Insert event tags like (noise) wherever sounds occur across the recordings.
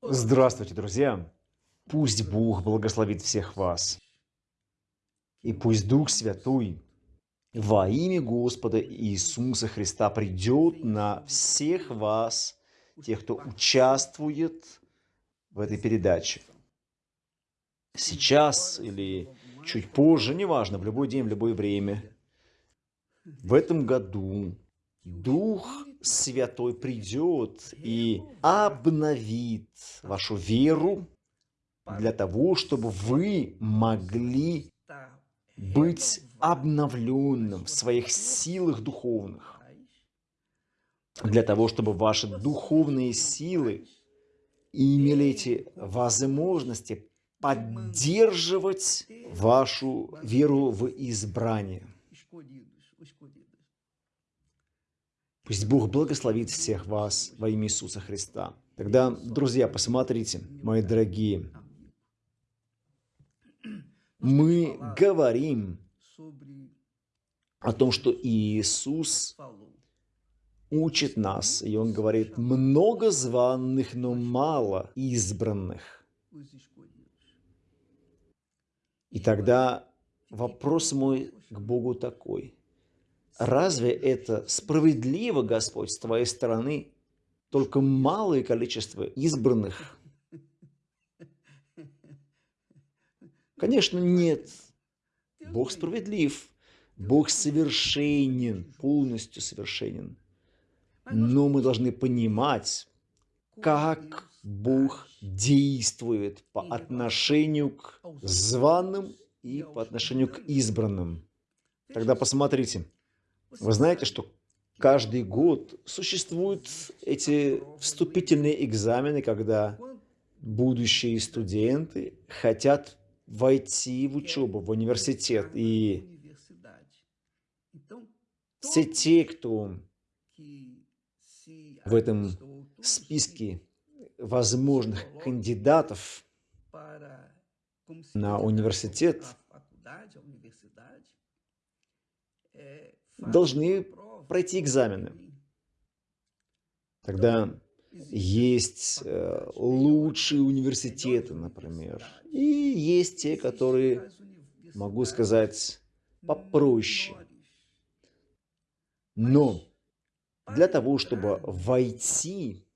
Здравствуйте, друзья! Пусть Бог благословит всех вас. И пусть Дух Святой во имя Господа Иисуса Христа придет на всех вас, тех, кто участвует в этой передаче. Сейчас или чуть позже, неважно, в любой день, в любое время. В этом году Дух Святой придет и обновит вашу веру для того, чтобы вы могли быть обновленным в своих силах духовных, для того, чтобы ваши духовные силы имели эти возможности поддерживать вашу веру в избрание. Пусть Бог благословит всех вас во имя Иисуса Христа. Тогда, друзья, посмотрите, мои дорогие, мы говорим о том, что Иисус учит нас, и Он говорит, много званных, но мало избранных. И тогда вопрос мой к Богу такой – Разве это справедливо, Господь, с Твоей стороны? Только малое количество избранных? Конечно, нет. Бог справедлив. Бог совершенен, полностью совершенен. Но мы должны понимать, как Бог действует по отношению к званым и по отношению к избранным. Тогда посмотрите, вы знаете, что каждый год существуют эти вступительные экзамены, когда будущие студенты хотят войти в учебу, в университет. И все те, кто в этом списке возможных кандидатов на университет, должны пройти экзамены. Тогда есть э, лучшие университеты, например, и есть те, которые, могу сказать, попроще. Но для того, чтобы войти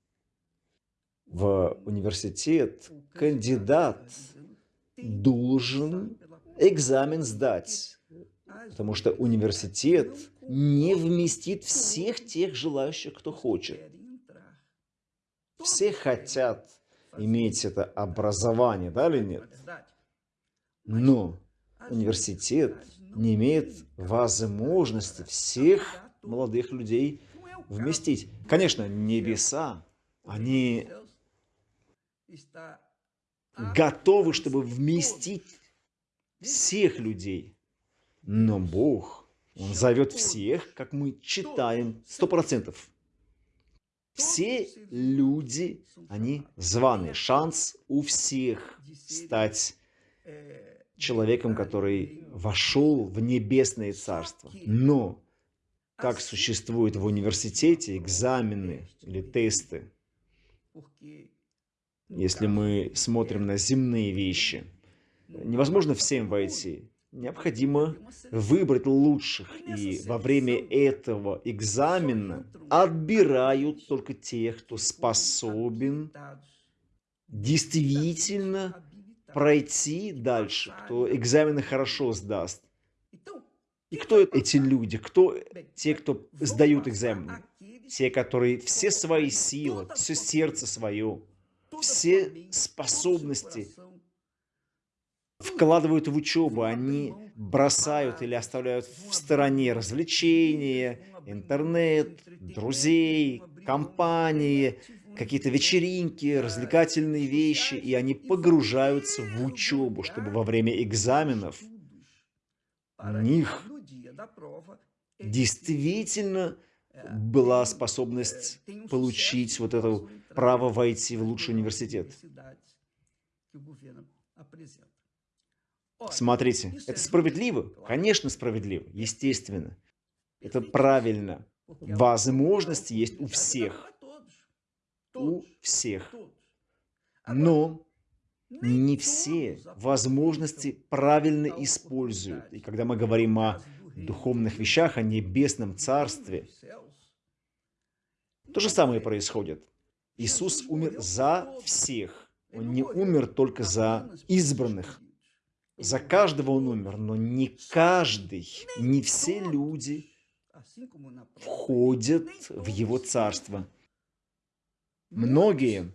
в университет, кандидат должен экзамен сдать потому что университет не вместит всех тех желающих, кто хочет. Все хотят иметь это образование, да или нет? Но университет не имеет возможности всех молодых людей вместить. Конечно, небеса, они готовы, чтобы вместить всех людей. Но Бог, Он зовет всех, как мы читаем, сто процентов. Все люди, они званые. Шанс у всех стать человеком, который вошел в небесное царство. Но как существуют в университете экзамены или тесты, если мы смотрим на земные вещи, невозможно всем войти необходимо выбрать лучших. И во время этого экзамена отбирают только тех, кто способен действительно пройти дальше, кто экзамены хорошо сдаст. И кто эти люди? Кто те, кто сдают экзамены? Те, которые все свои силы, все сердце свое, все способности вкладывают в учебу, они бросают или оставляют в стороне развлечения, интернет, друзей, компании, какие-то вечеринки, развлекательные вещи, и они погружаются в учебу, чтобы во время экзаменов у них действительно была способность получить вот это право войти в лучший университет. Смотрите, это справедливо? Конечно, справедливо, естественно. Это правильно. Возможности есть у всех. У всех. Но не все возможности правильно используют. И когда мы говорим о духовных вещах, о небесном царстве, то же самое происходит. Иисус умер за всех. Он не умер только за избранных. За каждого Он умер, но не каждый, не все люди входят в Его Царство. Многие,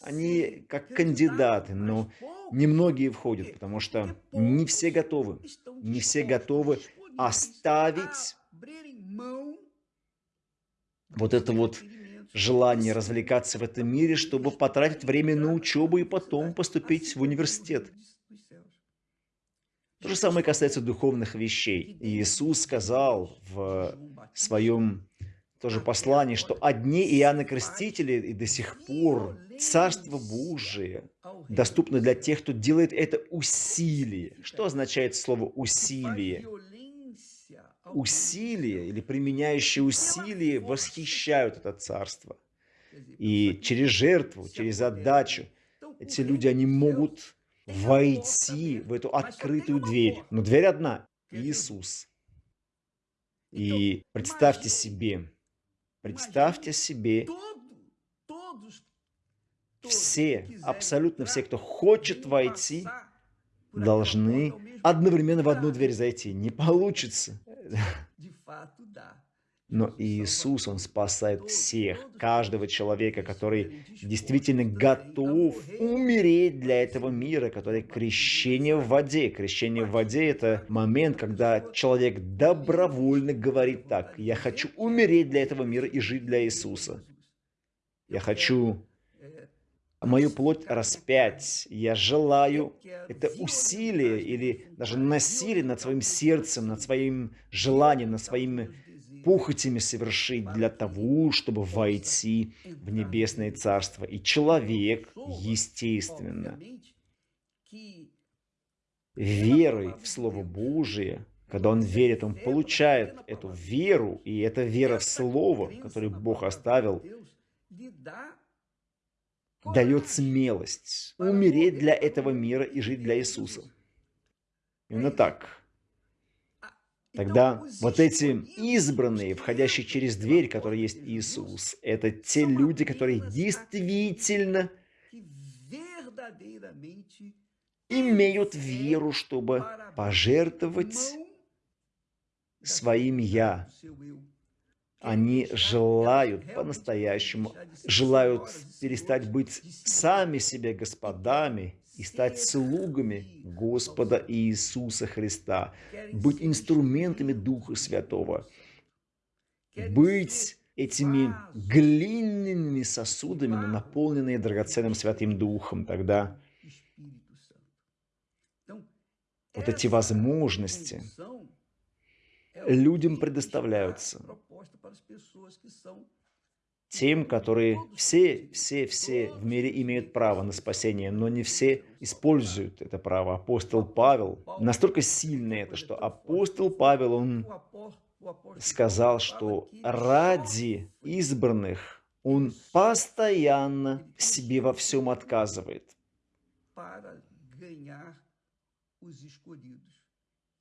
они как кандидаты, но немногие входят, потому что не все готовы. Не все готовы оставить вот это вот желание развлекаться в этом мире, чтобы потратить время на учебу и потом поступить в университет. То же самое касается духовных вещей. Иисус сказал в своем тоже послании, что одни Иоанна Крестители и до сих пор Царство Божие доступно для тех, кто делает это усилие. Что означает слово «усилие»? усилия или применяющие усилия восхищают это царство. И через жертву, через отдачу эти люди, они могут войти в эту открытую дверь. Но дверь одна – Иисус. И представьте себе, представьте себе, все, абсолютно все, кто хочет войти, должны одновременно в одну дверь зайти. Не получится. Но Иисус, Он спасает всех, каждого человека, который действительно готов умереть для этого мира, который крещение в воде. Крещение в воде – это момент, когда человек добровольно говорит так, «Я хочу умереть для этого мира и жить для Иисуса». Я хочу мою плоть распять. Я желаю это усилие или даже насилие над своим сердцем, над своим желанием, над своими похотями совершить для того, чтобы войти в небесное царство. И человек, естественно, верой в Слово Божие, когда он верит, он получает эту веру, и эта вера в Слово, которое Бог оставил, дает смелость умереть для этого мира и жить для Иисуса. Именно так. Тогда вот эти избранные, входящие через дверь, которая есть Иисус, это те люди, которые действительно имеют веру, чтобы пожертвовать своим «я», они желают по-настоящему, желают перестать быть сами себе господами и стать слугами Господа Иисуса Христа, быть инструментами Духа Святого, быть этими глиняными сосудами, но наполненные драгоценным Святым Духом, тогда вот эти возможности людям предоставляются. Тем, которые все, все, все в мире имеют право на спасение, но не все используют это право. Апостол Павел, настолько сильно это, что апостол Павел, он сказал, что ради избранных он постоянно себе во всем отказывает.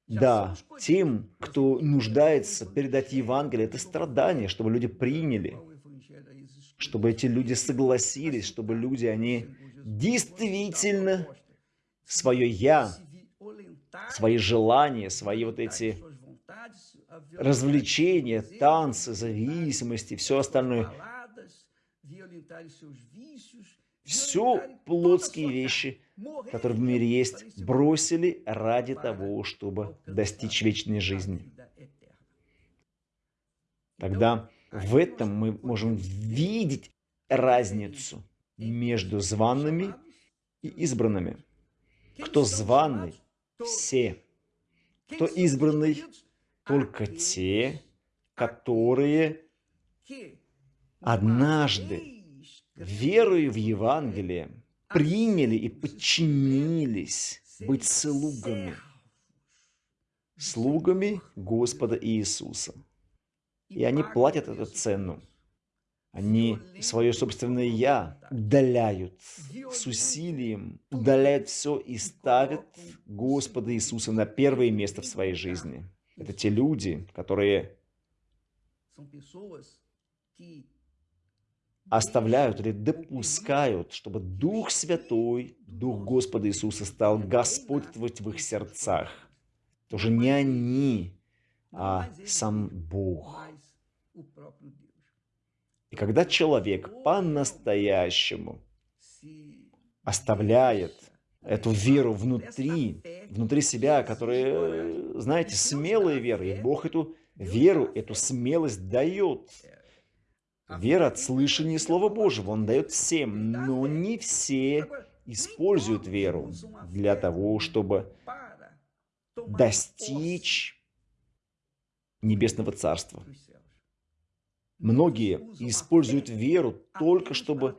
Да, тем, кто нуждается, передать Евангелие, это страдание, чтобы люди приняли, чтобы эти люди согласились, чтобы люди, они действительно свое «я», свои желания, свои вот эти развлечения, танцы, зависимости, все остальное, все плотские вещи – которые в мире есть, бросили ради того, чтобы достичь вечной жизни. Тогда в этом мы можем видеть разницу между званными и избранными. Кто званый – все. Кто избранный – только те, которые однажды, веруя в Евангелие, приняли и подчинились быть слугами, слугами Господа Иисуса. И они платят эту цену. Они свое собственное «я» удаляют с усилием, удаляют все и ставят Господа Иисуса на первое место в своей жизни. Это те люди, которые оставляют или допускают, чтобы Дух Святой, Дух Господа Иисуса стал господствовать в их сердцах. Тоже не они, а сам Бог. И когда человек по-настоящему оставляет эту веру внутри, внутри себя, которая, знаете, смелая вера, и Бог эту веру, эту смелость дает. Вера от слышания Слова Божьего Он дает всем, но не все используют веру для того, чтобы достичь Небесного Царства. Многие используют веру только чтобы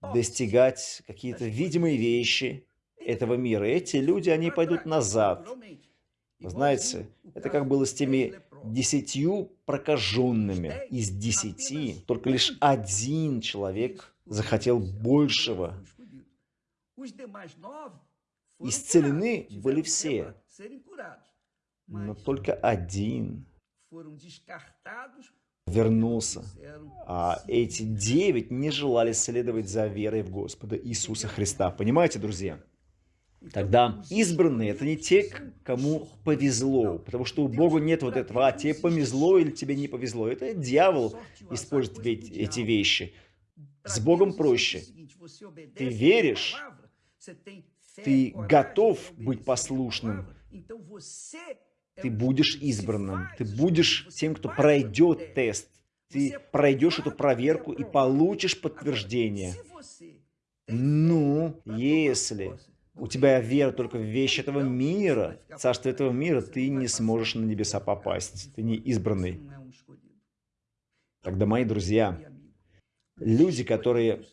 достигать какие-то видимые вещи этого мира. Эти люди, они пойдут назад. Знаете, это как было с теми десятью прокаженными. Из десяти только лишь один человек захотел большего. Исцелены были все, но только один вернулся. А эти девять не желали следовать за верой в Господа Иисуса Христа. Понимаете, друзья? Тогда избранные – это не те, кому повезло, потому что у Бога нет вот этого, а тебе повезло или тебе не повезло. Это дьявол использует эти вещи. С Богом проще. Ты веришь, ты готов быть послушным, ты будешь избранным, ты будешь тем, кто пройдет тест, ты пройдешь эту проверку и получишь подтверждение. Ну, если у тебя вера только в вещи этого мира, царство этого мира, ты не сможешь на небеса попасть, ты не избранный. Тогда, мои друзья, люди, которые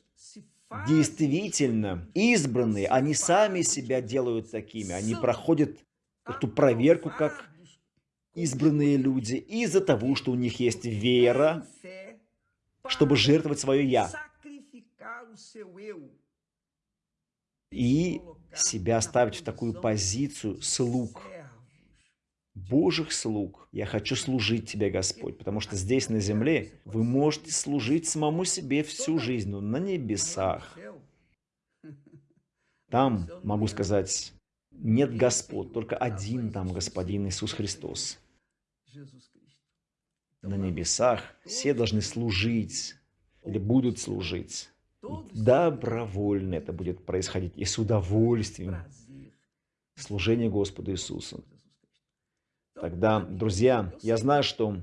действительно избранные, они сами себя делают такими, они проходят эту проверку как избранные люди из-за того, что у них есть вера, чтобы жертвовать свое «я» и себя ставить в такую позицию слуг, Божьих слуг. Я хочу служить Тебе, Господь, потому что здесь, на земле, вы можете служить самому себе всю жизнь, но на небесах. Там, могу сказать, нет Господ, только один там Господин Иисус Христос на небесах, все должны служить или будут служить. И добровольно это будет происходить и с удовольствием. Служение Господу Иисусу. Тогда, друзья, я знаю, что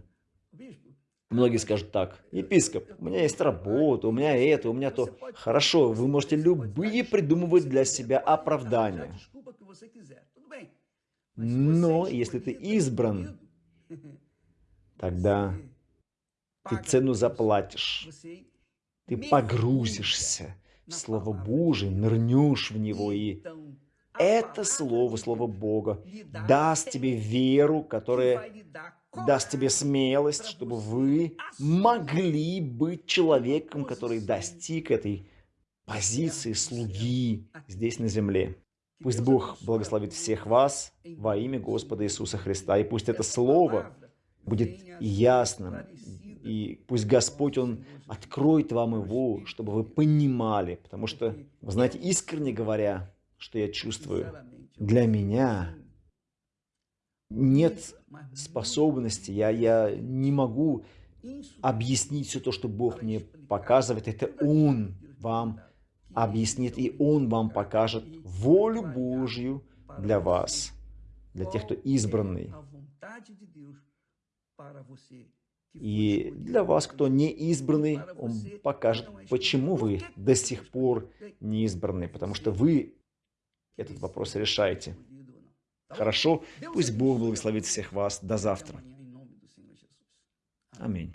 многие скажут так, епископ, у меня есть работа, у меня это, у меня то. Хорошо, вы можете любые придумывать для себя оправдания. Но если ты избран (laughs) тогда ты цену заплатишь. Ты погрузишься в Слово Божие, нырнешь в него, и это Слово, Слово Бога, даст тебе веру, которая даст тебе смелость, чтобы вы могли быть человеком, который достиг этой позиции слуги здесь на земле. Пусть Бог благословит всех вас во имя Господа Иисуса Христа, и пусть это Слово будет ясным. И пусть Господь, Он откроет вам его, чтобы вы понимали. Потому что, вы знаете, искренне говоря, что я чувствую, для меня нет способности, я, я не могу объяснить все то, что Бог мне показывает. Это Он вам объяснит, и Он вам покажет волю Божью для вас, для тех, кто избранный. И для вас, кто не избранный, он покажет, почему вы до сих пор не избраны, потому что вы этот вопрос решаете. Хорошо? Пусть Бог благословит всех вас. До завтра. Аминь.